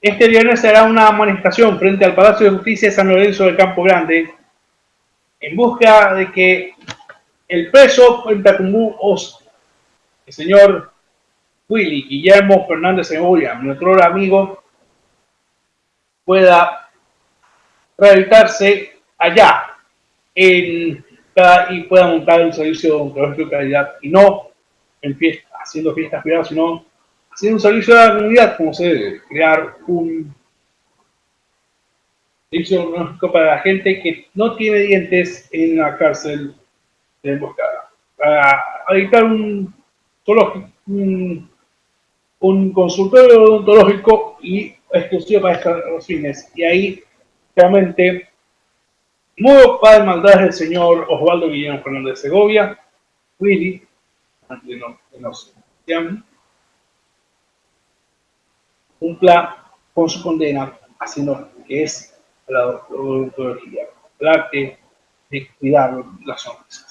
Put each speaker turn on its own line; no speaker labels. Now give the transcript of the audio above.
Este viernes será una manifestación frente al Palacio de Justicia de San Lorenzo del Campo Grande en busca de que el preso Os, el señor Willy Guillermo Fernández Cebolla, nuestro amigo, pueda rehabilitarse allá y pueda montar un servicio de calidad y no en haciendo fiestas privadas, sino haciendo un servicio a la comunidad como se debe, crear un servicio para la gente que no tiene dientes en la cárcel de emboscada. Para editar un, un, un consultorio odontológico y exclusivo para estos fines. Y ahí realmente Nuevo padre maldad del señor Osvaldo Guillermo Fernández de Segovia, Willy, de nos, cumpla con su condena, haciendo que es la odontología, el arte de cuidar las zonas.